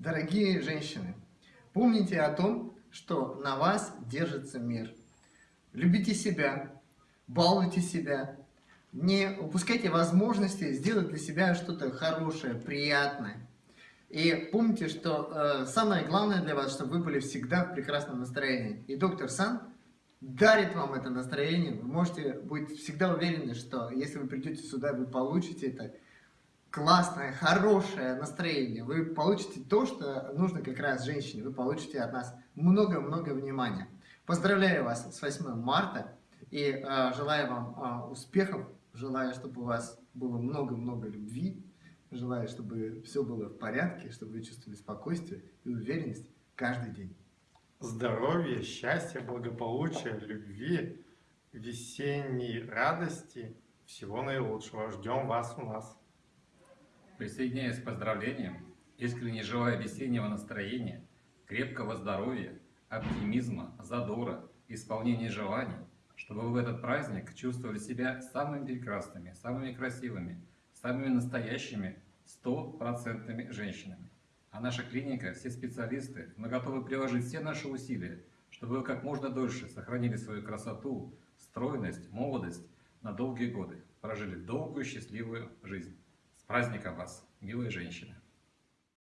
Дорогие женщины, помните о том, что на вас держится мир. Любите себя, балуйте себя, не упускайте возможности сделать для себя что-то хорошее, приятное. И помните, что э, самое главное для вас, чтобы вы были всегда в прекрасном настроении. И доктор Сан дарит вам это настроение. Вы можете быть всегда уверены, что если вы придете сюда, вы получите это классное, хорошее настроение. Вы получите то, что нужно как раз женщине. Вы получите от нас много-много внимания. Поздравляю вас с 8 марта и э, желаю вам э, успехов. Желаю, чтобы у вас было много-много любви. Желаю, чтобы все было в порядке, чтобы вы чувствовали спокойствие и уверенность каждый день. Здоровья, счастья, благополучия, любви, весенней радости. Всего наилучшего. Ждем вас у нас. Присоединяюсь к поздравлениям, искренне желаю весеннего настроения, крепкого здоровья, оптимизма, задора, исполнения желаний, чтобы вы в этот праздник чувствовали себя самыми прекрасными, самыми красивыми, самыми настоящими, стопроцентными женщинами. А наша клиника, все специалисты, мы готовы приложить все наши усилия, чтобы вы как можно дольше сохранили свою красоту, стройность, молодость на долгие годы, прожили долгую счастливую жизнь. Праздником вас, милые женщины!